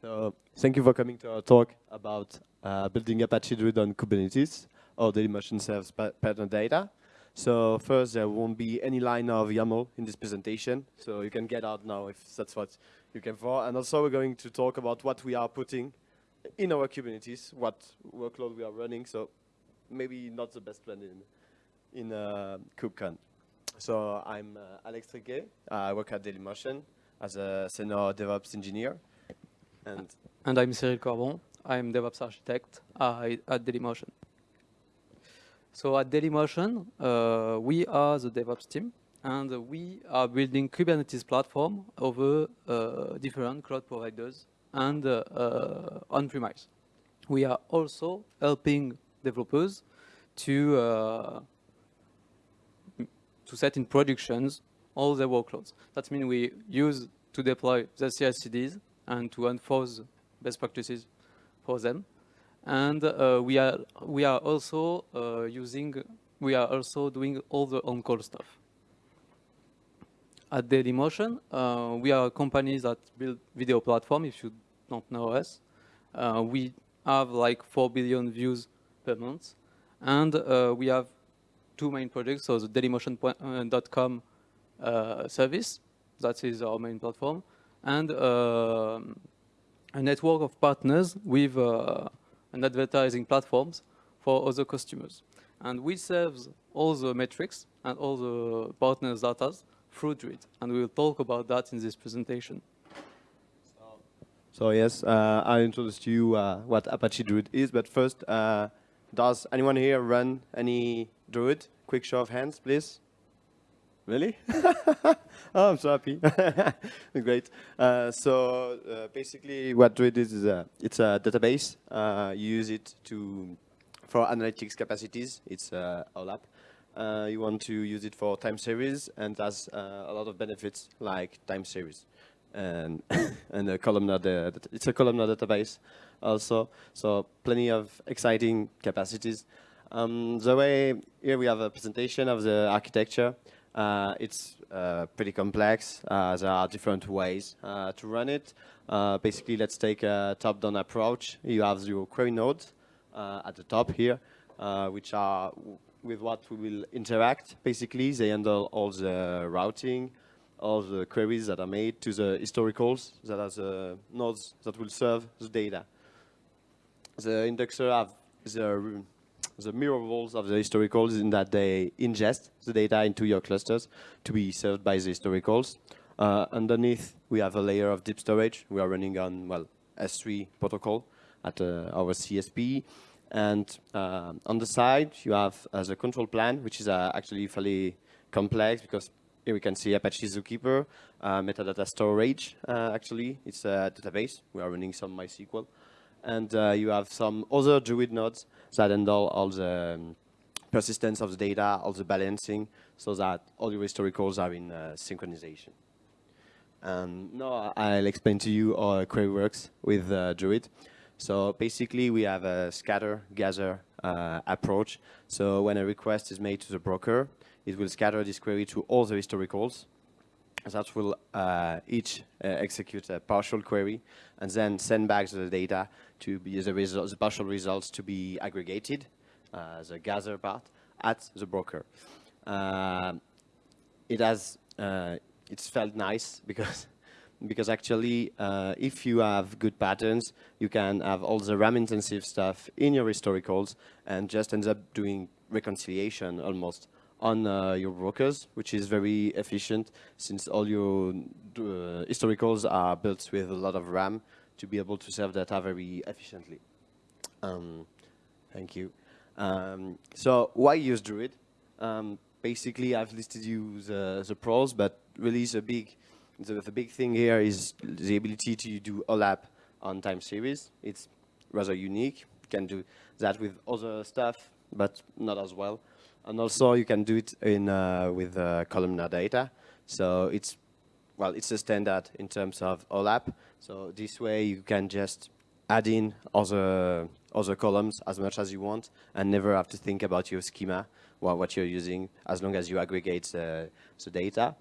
So thank you for coming to our talk about uh, building Apache Druid on Kubernetes or Dailymotion serves pattern data. So first, there won't be any line of YAML in this presentation, so you can get out now if that's what you came for. And also, we're going to talk about what we are putting in our Kubernetes, what workload we are running. So maybe not the best plan in in uh, KubeCon. So I'm uh, Alex Triquet. I work at Dailymotion as a senior DevOps engineer. And, and I'm Cyril Corbon. I'm DevOps architect at Dailymotion. So at Dailymotion, uh, we are the DevOps team, and we are building Kubernetes platform over uh, different cloud providers and uh, uh, on-premise. We are also helping developers to uh, to set in productions all their workloads. That means we use to deploy the CI/CDs and to enforce best practices for them. And uh, we are we are also uh, using we are also doing all the on-call stuff. At Dailymotion, uh, we are a company that build video platform. If you don't know us, uh, we have like four billion views per month, and uh, we have two main projects. So the Dailymotion.com uh, service, that is our main platform, and uh, a network of partners with uh, an advertising platforms for other customers. And we serve all the metrics and all the partners data through Druid. And we will talk about that in this presentation. So, yes, uh, I introduced to you uh, what Apache Druid is, but first, uh, does anyone here run any Druid? Quick show of hands, please. Really? oh, I'm so happy. Great. Uh, so uh, basically, what Druid is, is a, it's a database. Uh, you use it to for analytics capacities. It's uh, OLAP. Uh, you want to use it for time series, and has uh, a lot of benefits like time series and and a columnar. it's a columnar database also. So plenty of exciting capacities. Um, the way here we have a presentation of the architecture. Uh, it's uh, pretty complex. Uh, there are different ways uh, to run it. Uh, basically, let's take a top-down approach. You have your query nodes uh, at the top here, which are with what we will interact. Basically, they handle all the routing, all the queries that are made to the historicals that are the nodes that will serve the data. The indexer have the the mirror roles of the historicals in that they ingest the data into your clusters to be served by the historicals. Uh, underneath, we have a layer of deep storage. We are running on, well, S3 protocol at uh, our CSP. And uh, on the side, you have uh, the control plan, which is uh, actually fairly complex because here we can see Apache Zookeeper, uh, metadata storage, actually. It's a database. We are running some MySQL and you have some other Druid nodes that handle all the um, persistence of the data, all the balancing, so that all your historicals are in uh, synchronization. Um, now I'll explain to you how a query works with uh, Druid. So basically we have a scatter, gather uh, approach. So when a request is made to the broker, it will scatter this query to all the historicals that will uh, each uh, execute a partial query and then send back the data to be the, the partial results to be aggregated, uh, the gather part, at the broker. Uh, it has, uh, it's felt nice because because actually, uh, if you have good patterns, you can have all the RAM-intensive stuff in your historicals and just ends up doing reconciliation almost on uh, your brokers, which is very efficient since all your uh, historicals are built with a lot of RAM to be able to serve data very efficiently. Um, thank you. Um, so why use Druid? Um, basically, I've listed you the, the pros, but really the big, the, the big thing here is the ability to do OLAP on time series. It's rather unique. You can do that with other stuff, but not as well. And also you can do it in uh, with uh, columnar data. So it's, well, it's a standard in terms of OLAP. So this way you can just add in other, other columns as much as you want and never have to think about your schema what you're using as long as you aggregate the, the data.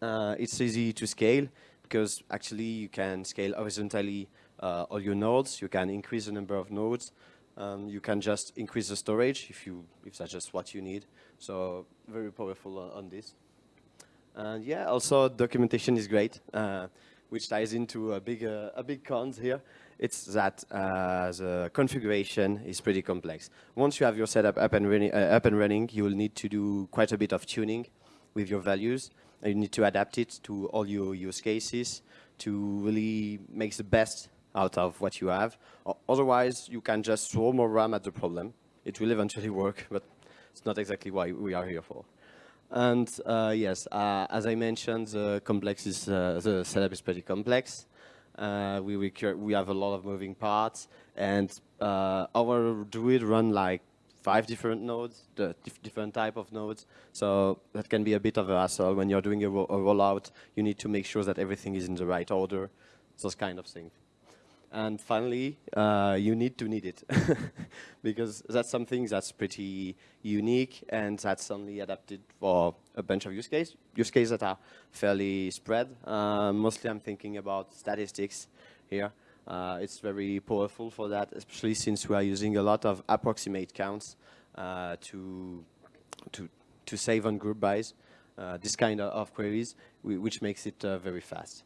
Uh, it's easy to scale because actually you can scale horizontally uh, all your nodes. You can increase the number of nodes. Um, you can just increase the storage if you if that's just what you need. So very powerful on, on this. And yeah, also documentation is great, uh, which ties into a big uh, a big cons here. It's that uh, the configuration is pretty complex. Once you have your setup up and running, uh, up and running, you will need to do quite a bit of tuning with your values. You need to adapt it to all your use cases to really make the best out of what you have. Otherwise, you can just throw more RAM at the problem. It will eventually work, but it's not exactly why we are here for. And uh, yes, uh, as I mentioned, the complex is, uh, the setup is pretty complex. Uh, we, we have a lot of moving parts, and uh, our Druid run like five different nodes, dif different type of nodes. So that can be a bit of a hassle when you're doing a, ro a rollout. You need to make sure that everything is in the right order, those kind of things. And finally, uh, you need to need it because that's something that's pretty unique and that's only adapted for a bunch of use cases, use cases that are fairly spread. Uh, mostly I'm thinking about statistics here. Uh, it's very powerful for that, especially since we are using a lot of approximate counts uh, to, to, to save on group bys, uh, this kind of, of queries, which makes it uh, very fast.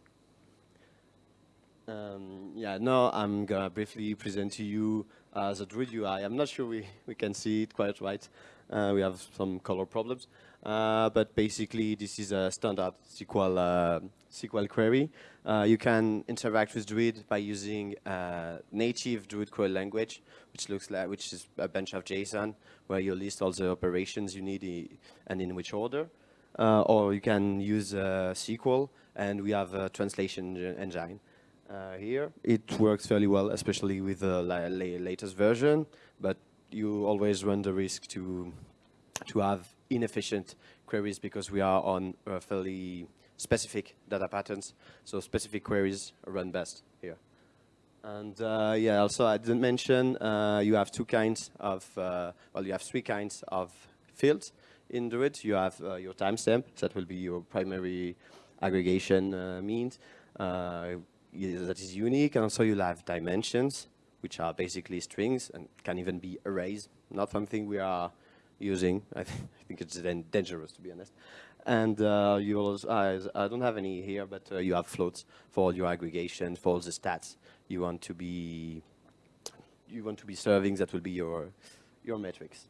Um, yeah, now I'm gonna briefly present to you uh, the Druid UI. I'm not sure we, we can see it quite right. Uh, we have some color problems. Uh, but basically, this is a standard SQL, uh, SQL query. Uh, you can interact with Druid by using native Druid query language, which looks like, which is a bunch of JSON, where you list all the operations you need and in which order. Uh, or you can use SQL, and we have a translation engine uh, here. It works fairly well, especially with the la la latest version, but you always run the risk to to have inefficient queries because we are on uh, fairly specific data patterns. So specific queries run best here. And uh, yeah, also I didn't mention uh, you have two kinds of, uh, well, you have three kinds of fields in Druid. You have uh, your timestamp, that will be your primary aggregation uh, means that is unique. And also you'll have dimensions, which are basically strings and can even be arrays. Not something we are using. I, th I think it's dangerous, to be honest. And uh, you also, uh, I don't have any here, but uh, you have floats for all your aggregation, for all the stats you want to be, you want to be serving. That will be your, your metrics.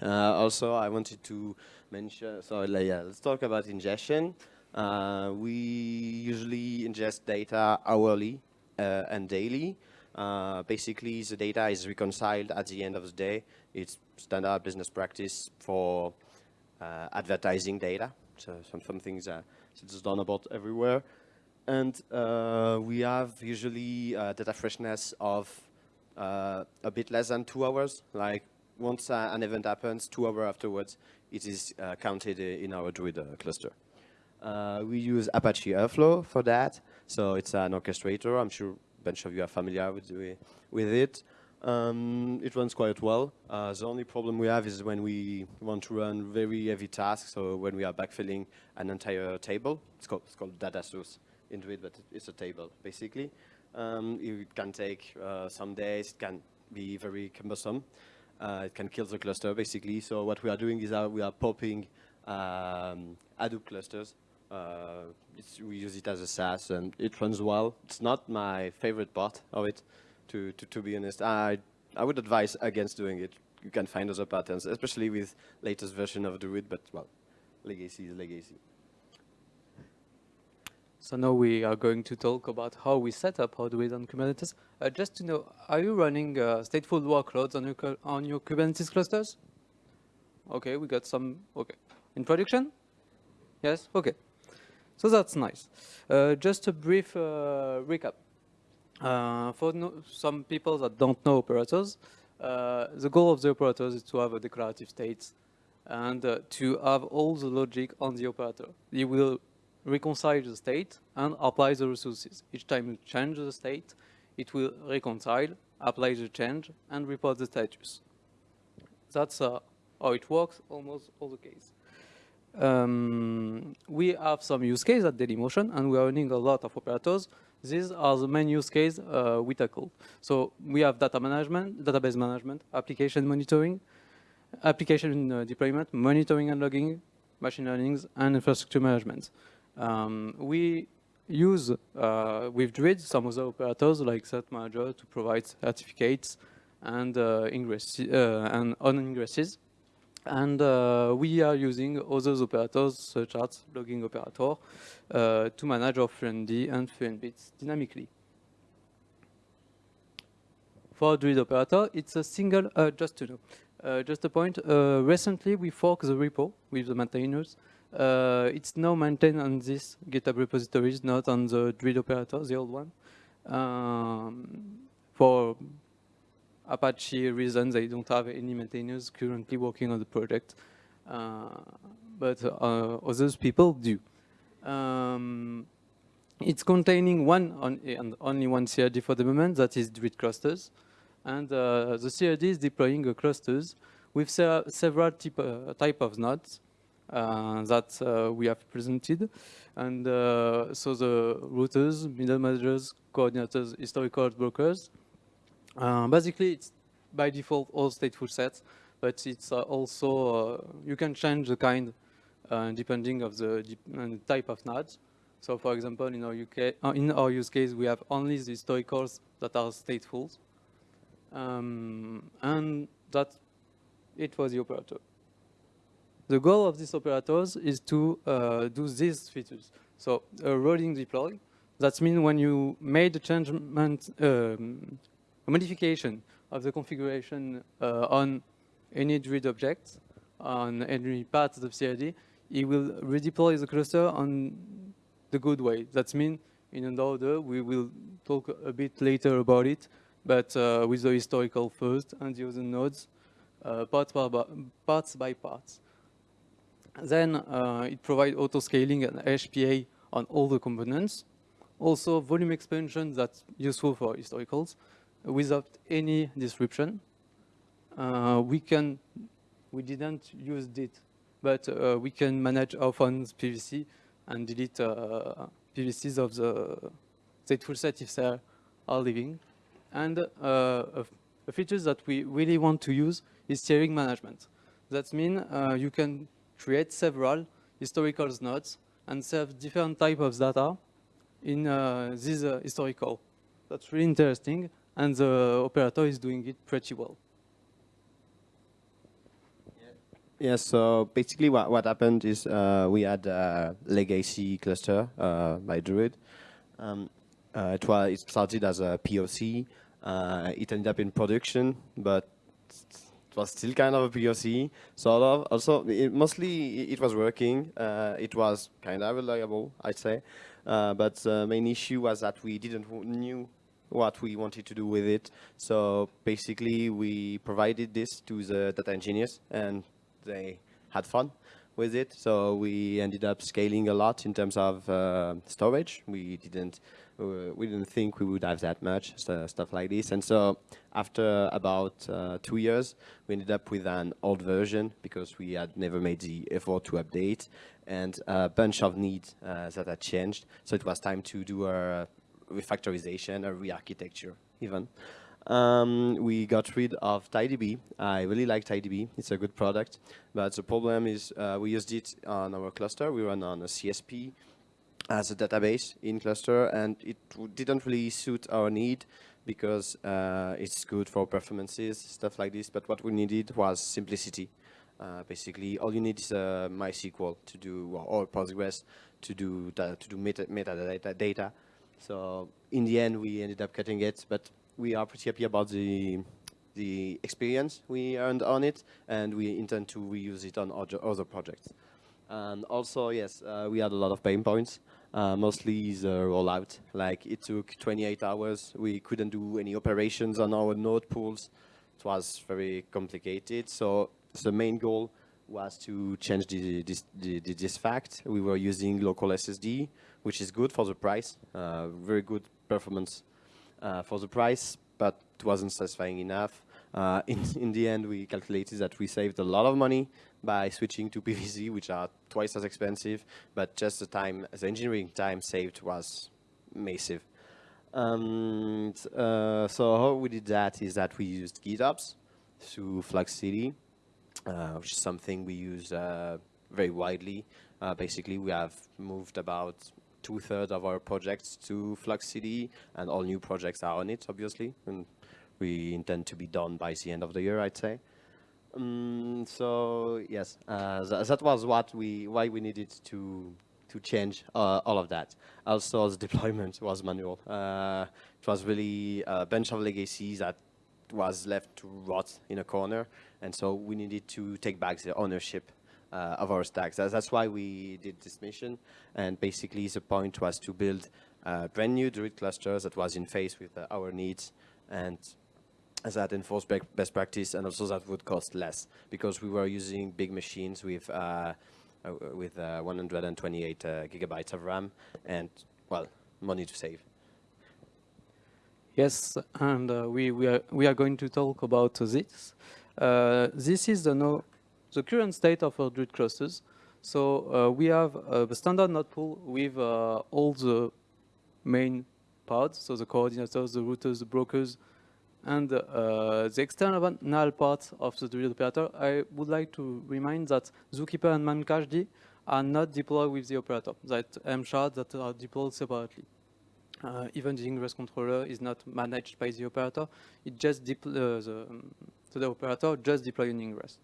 Uh, also, I wanted to mention. So yeah, let's talk about ingestion. Uh, we usually ingest data hourly uh, and daily. Uh, basically, the data is reconciled at the end of the day. It's standard business practice for uh, advertising data. So some, things that it's done about everywhere. And uh, we have usually uh, data freshness of a bit less than two hours. Like once an event happens, two hours afterwards, it is counted in our Druid cluster. Uh, we use Apache Airflow for that. So it's an orchestrator. I'm sure a bunch of you are familiar with, with it. Um, it runs quite well. Uh, the only problem we have is when we want to run very heavy tasks, so when we are backfilling an entire table. It's called, it's called data source into it, but it's a table, basically. Um, it can take uh, some days. It can be very cumbersome. Uh, it can kill the cluster, basically. So what we are doing is we are popping um, Hadoop clusters uh, we use it as a SaaS and it runs well. It's not my favorite part of it, to, to, to be honest. I, I would advise against doing it. You can find other patterns, especially with latest version of Druid, but well, legacy is legacy. So now we are going to talk about how we set up Druid on Kubernetes. Uh, just to know, are you running uh, stateful workloads on your, on your Kubernetes clusters? Okay, we got some, okay. In production? Yes, okay. So that's nice. Uh, just a brief uh, recap. Uh, for no some people that don't know operators, the goal of the operators is to have a declarative state and to have all the logic on the operator. You will reconcile the state and apply the resources. Each time you change the state, it will reconcile, apply the change, and report the status. That's uh, how it works almost all the case. Um, we have some use case at Dailymotion, and we are running a lot of operators These are the main use case uh, we tackle. So we have data management, database management, application monitoring, application uh, deployment, monitoring and logging, machine learning, and infrastructure management. Um, we use uh, with Druid some other operators like Cert Manager to provide certificates and uh, ingress uh, and on ingresses. And uh, we are using other operators such as logging operator uh, to manage our FluentD and FluentBits dynamically. For Druid operator, it's a single, uh, just to know, uh, just a point, uh, recently we forked the repo with the maintainers. Uh, it's now maintained on this GitHub repositories, not on the Druid operator, the old one. Um, for Apache reasons, they don't have any maintainers currently working on the project, uh, but uh, others people do. Um, it's containing one on, and only one CRD for the moment, that is Druid clusters. And uh, the CRD is deploying clusters with se several type, uh, type of nodes uh, that uh, we have presented. And so the routers, middle managers, coordinators, historical brokers, uh, basically, it's by default all stateful sets, but it's uh, also, uh, you can change the kind depending of the type of nodes. So for example, in our, UK, in our use case, we have only the historicals that are stateful. Um, and that it was the operator. The goal of these operators is to uh, do these features. So a rolling deploy, that means when you made a change um, a modification of the configuration uh, on any Druid object, on any part of CRD, it will redeploy the cluster on the good way. That means in an order, we will talk a bit later about it, but uh, with the historical first and the other nodes, uh, parts, by, parts by parts. Then uh, it provides auto-scaling and HPA on all the components. Also volume expansion that's useful for historicals without any description. Uh, we can, we didn't use it, but uh, we can manage our phone's PVC and delete uh, PVCs of the stateful set if they are living. And uh, a, a feature that we really want to use is tiering management. That means uh, you can create several historical nodes and serve different type of data in uh, this historical. That's really interesting and the operator is doing it pretty well. Yeah, so basically what, what happened is uh, we had a legacy cluster uh, by Druid. Um, uh, it, was, it started as a POC. Uh, it ended up in production, but it was still kind of a POC, sort of. Also, it, mostly it was working. Uh, it was kind of reliable, I'd say. Uh, but the main issue was that we didn't knew what we wanted to do with it. So basically, we provided this to the data engineers, and they had fun with it. So we ended up scaling a lot in terms of uh, storage. We didn't uh, we didn't think we would have that much st stuff like this. And so after about uh, two years, we ended up with an old version because we had never made the effort to update and a bunch of needs uh, that had changed. So it was time to do a refactorization or re-architecture even. Um, we got rid of TiDB. I really like TiDB. It's a good product. But the problem is uh, we used it on our cluster. We run on a CSP as a database in cluster, and it didn't really suit our need because uh, it's good for performances, stuff like this. But what we needed was simplicity. Uh, basically, all you need is uh, MySQL to do, or Postgres to do to do meta metadata data so in the end, we ended up cutting it, but we are pretty happy about the the experience we earned on it, and we intend to reuse it on other other projects. And also, yes, uh, we had a lot of pain points, uh, mostly the rollout. Like, it took 28 hours. We couldn't do any operations on our node pools. It was very complicated. So the main goal was to change the, this, the, this fact. We were using local SSD, which is good for the price, uh, very good performance uh, for the price, but it wasn't satisfying enough. Uh, in, in the end, we calculated that we saved a lot of money by switching to PVC, which are twice as expensive, but just the time, the engineering time saved was massive. Um, uh, so how we did that is that we used GitOps through Flux uh, which is something we use uh, very widely. Uh, basically, we have moved about two-thirds of our projects to Flux CD, and all new projects are on it, obviously. And we intend to be done by the end of the year, I'd say. Um, so yes, uh, th that was what we why we needed to to change uh, all of that. Also, the deployment was manual. Uh, it was really a bunch of legacies that was left to rot in a corner, and so we needed to take back the ownership uh, of our stacks. That's why we did this mission, and basically the point was to build uh, brand new Druid clusters that was in phase with uh, our needs, and that enforced best practice, and also that would cost less because we were using big machines with uh, uh, with uh, 128 uh, gigabytes of RAM and, well, money to save. Yes, and we, we, are, we are going to talk about this. This is the, no, the current state of our Druid clusters. So we have the standard node pool with all the main pods, so the coordinators, the routers, the brokers, and uh, the external part of the Druid operator, I would like to remind that Zookeeper and Memcached are not deployed with the operator, that mshards that are deployed separately. Uh, even the ingress controller is not managed by the operator. It just uh, the, um, so the operator just deploy an ingress.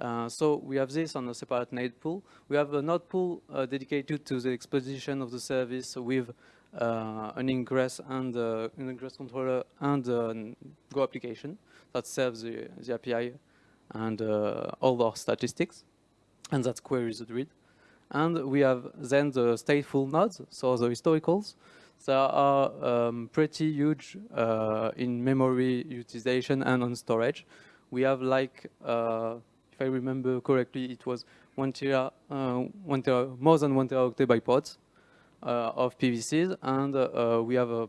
Uh, so we have this on a separate node pool. We have a node pool uh, dedicated to the exposition of the service with uh, an ingress and uh, an ingress controller and a Go application that serves the, the API and uh, all our statistics, and that queries the Druid. And we have then the stateful nodes, so the historicals, that are um, pretty huge uh, in memory utilization and on storage. We have like, uh, if I remember correctly, it was one tera, uh, one tera, more than one teraoctet by pods. Uh, of PVCs, and uh, we have a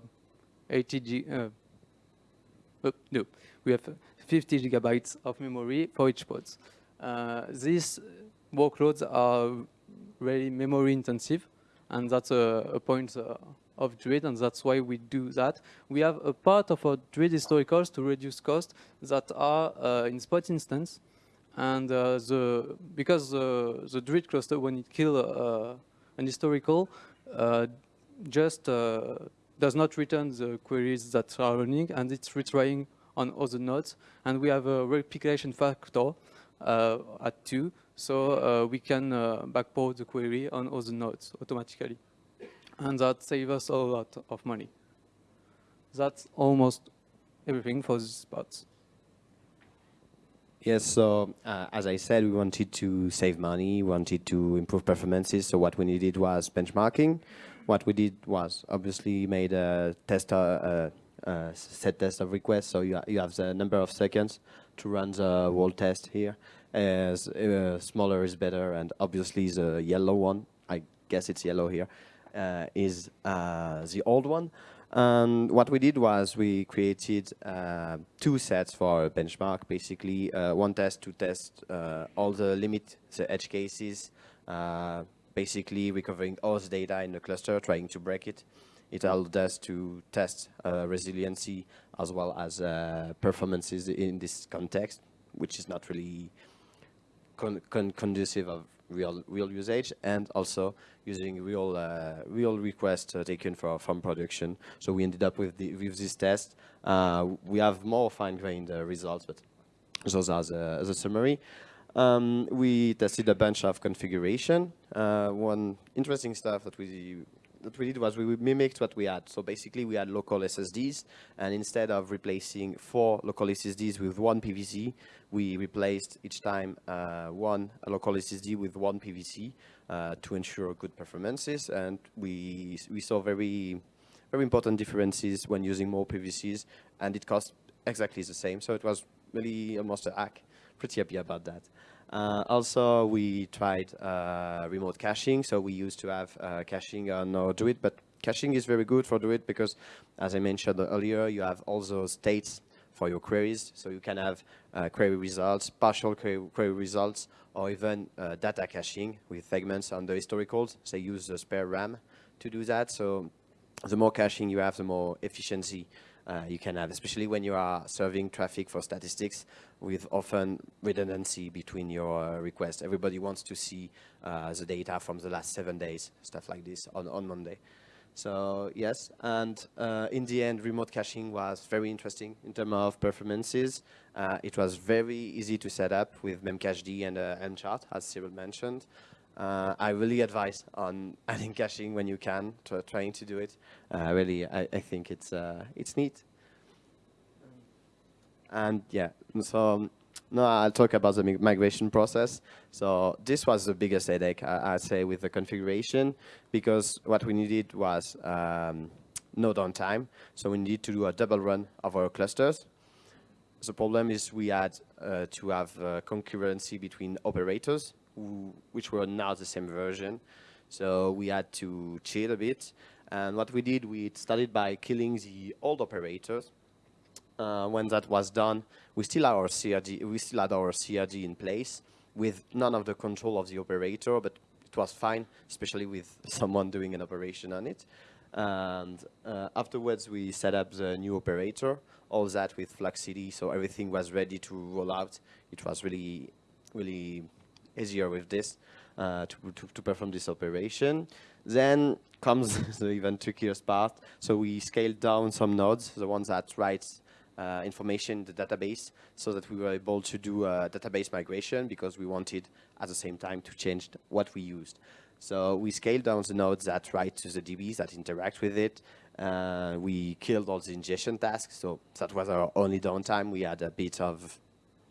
80 G, uh, no, we have 50 gigabytes of memory for each pod. these workloads are very memory intensive, and that's a, a point of Druid, and that's why we do that. We have a part of our Druid historicals to reduce cost that are uh, in spot instance, and uh, the because the the Druid cluster when it kill uh, an historical, uh, just uh, does not return the queries that are running and it's retrying on other nodes. And we have a replication factor uh, at 2, so we can backport the query on other nodes automatically. And that saves us a lot of money. That's almost everything for these parts. Yes, so uh, as I said, we wanted to save money, wanted to improve performances. So what we needed was benchmarking. What we did was obviously made a test, uh, uh, set test of requests. So you, you have the number of seconds to run the whole test here. As uh, smaller is better, and obviously the yellow one, I guess it's yellow here, is uh, the old one. And what we did was we created uh, two sets for benchmark, basically uh, one test to test uh, all the limit, the edge cases, uh, basically recovering all the data in the cluster, trying to break it. It allowed us to test uh, resiliency as well as uh, performances in this context, which is not really con con conducive of real real usage and also using real uh, real requests uh, taken for, from production. So we ended up with the, with this test. Uh, we have more fine-grained uh, results, but those are the, the summary. Um, we tested a bunch of configuration. Uh, one interesting stuff that we that we did was we mimicked what we had. So basically we had local SSDs and instead of replacing four local SSDs with one PVC, we replaced each time uh, one local SSD with one PVC uh, to ensure good performances. And we, we saw very, very important differences when using more PVCs and it cost exactly the same. So it was really almost a hack. Pretty happy about that. Uh, also, we tried uh, remote caching. So we used to have uh, caching on our Druid, but caching is very good for Druid because, as I mentioned earlier, you have all those states for your queries. So you can have uh, query results, partial query, query, results, or even uh, data caching with segments on the historicals. They use the spare RAM to do that. So the more caching you have, the more efficiency uh, you can have, especially when you are serving traffic for statistics with often redundancy between your uh, requests. Everybody wants to see uh, the data from the last seven days, stuff like this on, on Monday. So yes, and uh, in the end, remote caching was very interesting in terms of performances. Uh, it was very easy to set up with memcached and uh, mchart, as Cyril mentioned. Uh, I really advise on adding caching when you can, trying to do it. Uh, really, I, I, think it's uh, it's neat. And yeah, so now I'll talk about the migration process. So this was the biggest headache, I, would say, with the configuration, because what we needed was um, no downtime. So we need to do a double run of our clusters. The problem is we had uh, to have uh, concurrency between operators which were not the same version. So we had to cheat a bit. And what we did, we started by killing the old operators. Uh, when that was done, we still had our CRD, we still had our CRD in place with none of the control of the operator, but it was fine, especially with someone doing an operation on it. And uh, afterwards, we set up the new operator, all that with Flux CD, so everything was ready to roll out. It was really, really easier with this uh, to, to, to, perform this operation. Then comes the even trickier part. So we scaled down some nodes, the ones that write uh, information in the database so that we were able to do a database migration because we wanted at the same time to change what we used. So we scaled down the nodes that write to the DBs that interact with it. Uh, we killed all the ingestion tasks. So that was our only downtime. We had a bit of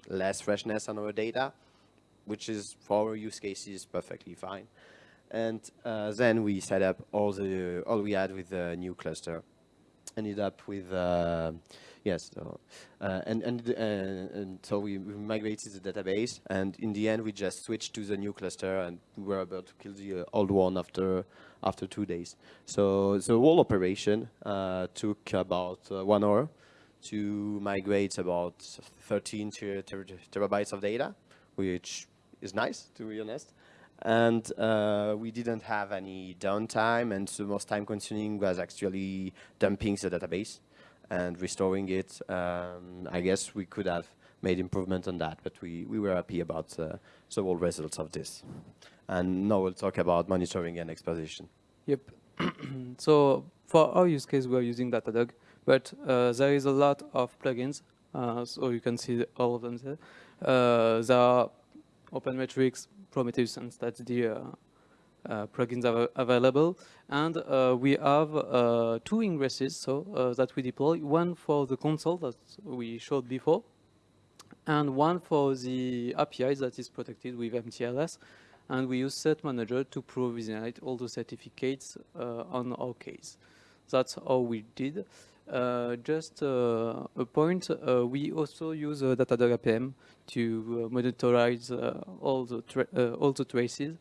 less freshness on our data which is for our use cases perfectly fine. And uh, then we set up all the all we had with the new cluster. Ended up with uh, yes, so, uh, and and uh, and so we, we, migrated the database, and in the end we just switched to the new cluster, and we were able to kill the uh, old one after after two days. So the whole operation uh, took about one hour to migrate about 13 ter ter terabytes of data, which is nice, to be honest. And uh, we didn't have any downtime, and the most time-consuming was actually dumping the database and restoring it. Um, I guess we could have made improvement on that, but we, we were happy about uh, the whole results of this. And now we'll talk about monitoring and exposition. Yep. so for our use case, we're using Datadog, but uh, there is a lot of plugins, uh, so you can see all of them there. Uh, there are OpenMetrics, Prometheus, and the uh, uh, plugins are available. And uh, we have two ingresses so that we deploy, one for the console that we showed before, and one for the API that is protected with MTLS. And we use Cert Manager to provisionate all the certificates uh, on our case. That's how we did. Uh, just uh, a point, uh, we also use uh, Datadog APM to uh, monitorize uh, all the all the traces,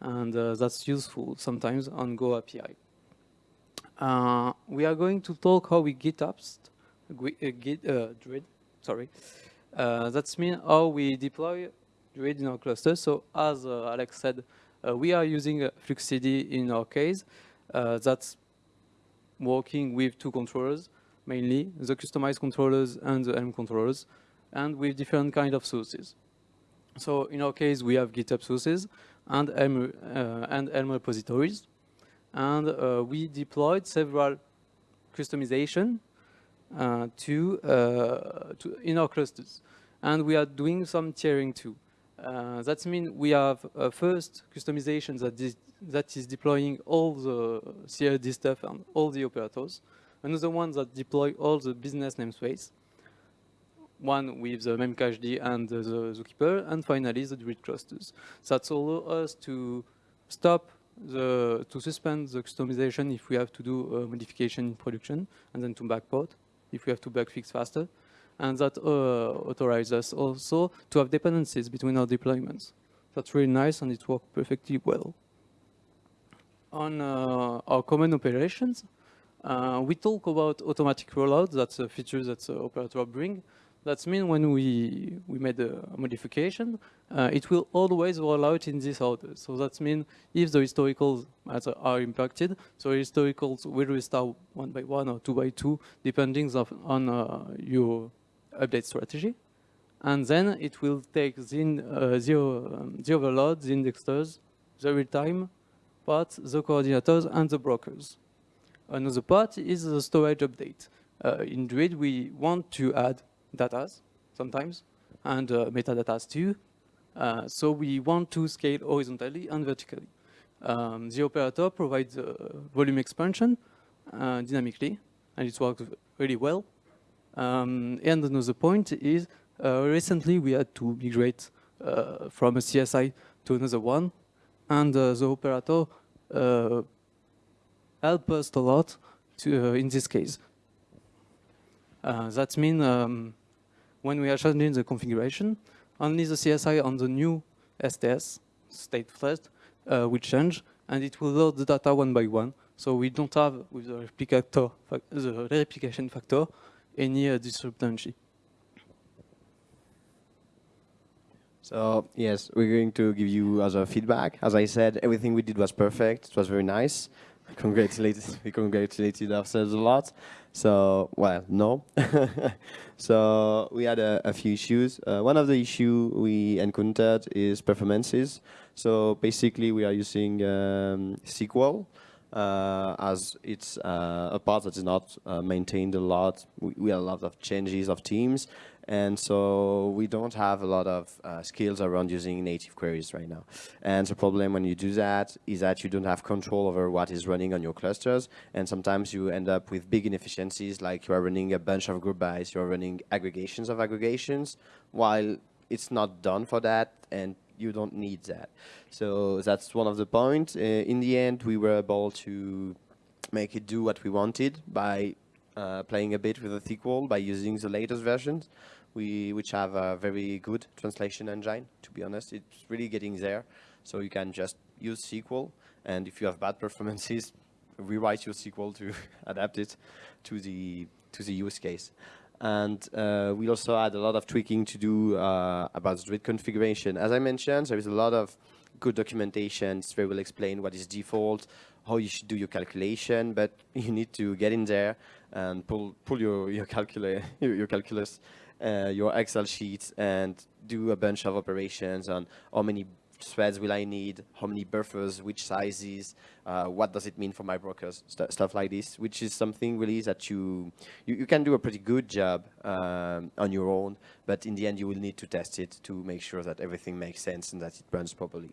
and that's useful sometimes on Go API. we are going to talk how we GitOps, Git, Druid, sorry. that's mean how we deploy Druid in our cluster. So as Alex said, we are using FluxCD in our case. that's working with two controllers, mainly, the customized controllers and the Helm controllers, and with different kind of sources. So in our case, we have GitHub sources and Helm, uh, and Helm repositories, and uh, we deployed several Kustomization uh, to, uh, to, in our clusters, and we are doing some tiering too. Uh, that means we have uh, first Kustomization that is, that is deploying all the CRD stuff and all the operators. Another one that deploy all the business namespace. One with the memcached and the zookeeper, and finally the Druid clusters. That allow us to stop the to suspend the Kustomization if we have to do a modification in production, and then to backport if we have to bug fix faster and that uh, authorizes us also to have dependencies between our deployments. That's really nice and it worked perfectly well. On uh, our common operations, uh, we talk about automatic rollout, that's a feature that the operator bring, That means when we, we made a modification, uh, it will always roll out in this order. So that means if the historicals are impacted, so historicals will restart one by one or two by two, depending on uh, your update strategy. And then it will take the, uh, the, um, the overload, the indexers, the real-time part, the coordinators, and the brokers. Another part is the storage update. Uh, in Druid, we want to add datas sometimes, and uh, metadatas too. Uh, so we want to scale horizontally and vertically. Um, the operator provides uh, volume expansion uh, dynamically, and it works really well. Um, and another point is, uh, recently we had to migrate from a CSI to another one, and the operator helped us a lot to, in this case. that means um, when we are changing the configuration, only the CSI on the new STS, state first, uh, will change, and it will load the data one by one. So we don't have, with the, replicator, the replication factor, any uh. So yes, we're going to give you other feedback. As I said, everything we did was perfect. It was very nice. Congratulated, we congratulated ourselves a lot. So, well, no. so we had a, a few issues. Uh, one of the issue we encountered is performances. So basically we are using um, SQL uh, as it's uh, a part that is not uh, maintained a lot. We, we have a lot of changes of teams and so we don't have a lot of uh, skills around using native queries right now. And the problem when you do that is that you don't have control over what is running on your clusters. And sometimes you end up with big inefficiencies, like you are running a bunch of group bys, you're running aggregations of aggregations, while it's not done for that, and you don't need that. So that's one of the points. Uh, in the end, we were able to make it do what we wanted by playing a bit with the SQL by using the latest versions, we which have a very good translation engine. To be honest, it's really getting there. So you can just use SQL, and if you have bad performances, rewrite your SQL to adapt it to the to the use case. And uh, we also had a lot of tweaking to do uh, about the Druid configuration. As I mentioned, there is a lot of good documentation. It's very well explained what is default, how you should do your calculation, but you need to get in there and pull pull your your, calcula your, your calculus, uh, your Excel sheets, and do a bunch of operations on how many threads will I need, how many buffers, which sizes, uh, what does it mean for my brokers, st stuff like this, which is something really that you, you, you can do a pretty good job um, on your own, but in the end you will need to test it to make sure that everything makes sense and that it runs properly.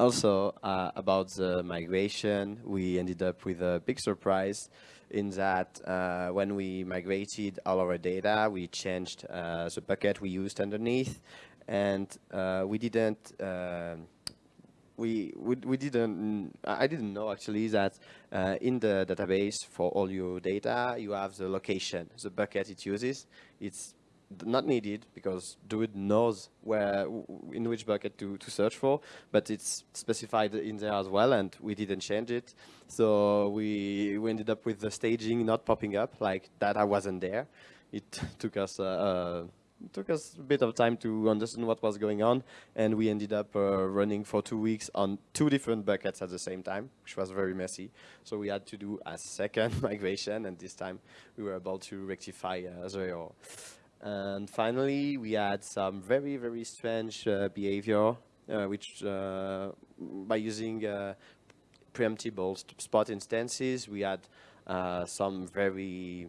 Also, uh, about the migration, we ended up with a big surprise in that uh, when we migrated all our data, we changed uh, the bucket we used underneath, and uh, we didn't uh, we, we, we didn't, I didn't know actually that uh, in the database for all your data, you have the location, the bucket it uses. It's not needed because Druid knows where, in which bucket to, to search for, but it's specified in there as well, and we didn't change it. So we, we ended up with the staging not popping up, like data wasn't there. It took us uh, uh, took us a bit of time to understand what was going on, and we ended up uh, running for two weeks on two different buckets at the same time, which was very messy. So we had to do a second migration, and this time we were able to rectify uh, the error. And finally, we had some very, very strange uh, behavior, uh, which uh, by using uh, preemptible spot instances, we had uh, some very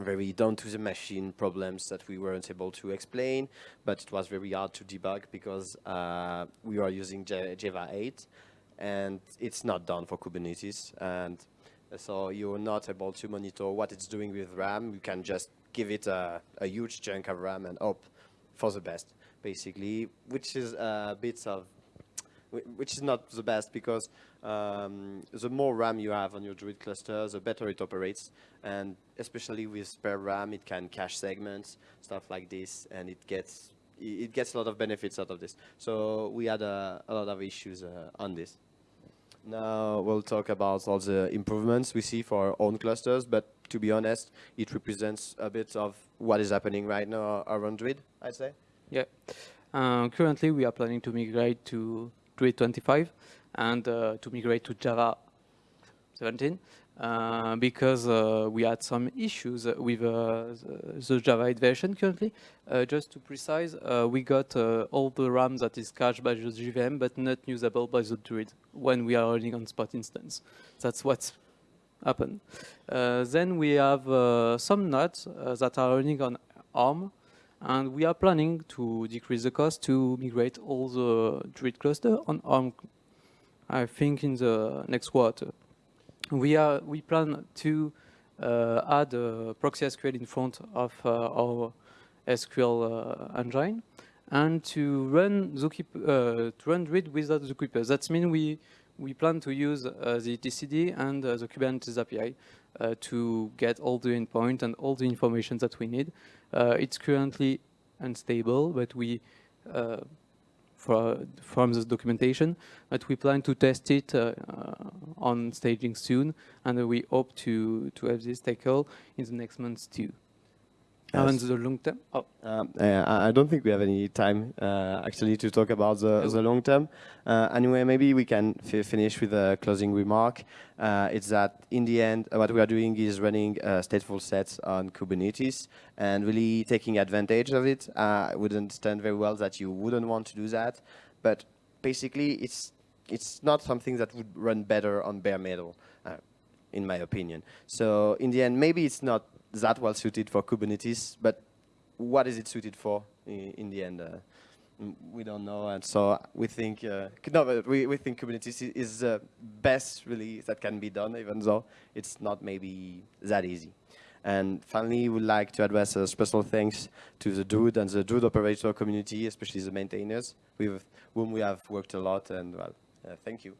very down to the machine problems that we weren't able to explain, but it was very hard to debug because uh, we are using J Java 8 and it's not done for Kubernetes. And so you're not able to monitor what it's doing with RAM. You can just give it a, a huge chunk of RAM and hope for the best, basically, which is a bit of which is not the best because um, the more RAM you have on your Druid cluster, the better it operates. And especially with spare RAM, it can cache segments, stuff like this, and it gets it gets a lot of benefits out of this. So we had a, a lot of issues uh, on this. Now we'll talk about all the improvements we see for our own clusters, but to be honest, it represents a bit of what is happening right now around Druid, I'd say. Yeah. Uh, currently, we are planning to migrate to Druid 25 and uh, to migrate to Java 17 uh, because uh, we had some issues with uh, the, Java 8 version currently. Uh, just to precise, we got all the RAM that is cached by the JVM but not usable by the Druid when we are running on Spot instance. That's what's happened. then we have some nodes that are running on ARM and we are planning to decrease the cost to migrate all the Druid cluster on ARM, I think in the next quarter we are we plan to uh, add a proxy SQL in front of uh, our SQL uh, engine and to run Zookeeper, to run Druid without Zookeeper. That means we we plan to use uh, the etcd and uh, the Kubernetes API uh, to get all the endpoint and all the information that we need. it's currently unstable, but we for, from this documentation, but we plan to test it uh, uh, on staging soon, and we hope to, to have this tackle in the next months too. Yes. The long term? Oh. Um, uh, I don't think we have any time uh, actually to talk about the, the long term. Uh, anyway, maybe we can finish with a closing remark. Uh, it's that in the end, what we are doing is running stateful sets on Kubernetes and really taking advantage of it. I would understand very well that you wouldn't want to do that, but basically it's it's not something that would run better on bare metal, uh, in my opinion. So in the end, maybe it's not that well suited for Kubernetes, but what is it suited for in, in the end? Uh, we don't know, and so we think uh, no, but we we think Kubernetes is the best really that can be done, even though it's not maybe that easy. And finally, we would like to address a special thanks to the Druid and the Druid operator community, especially the maintainers, with whom we have worked a lot. And well, uh, thank you.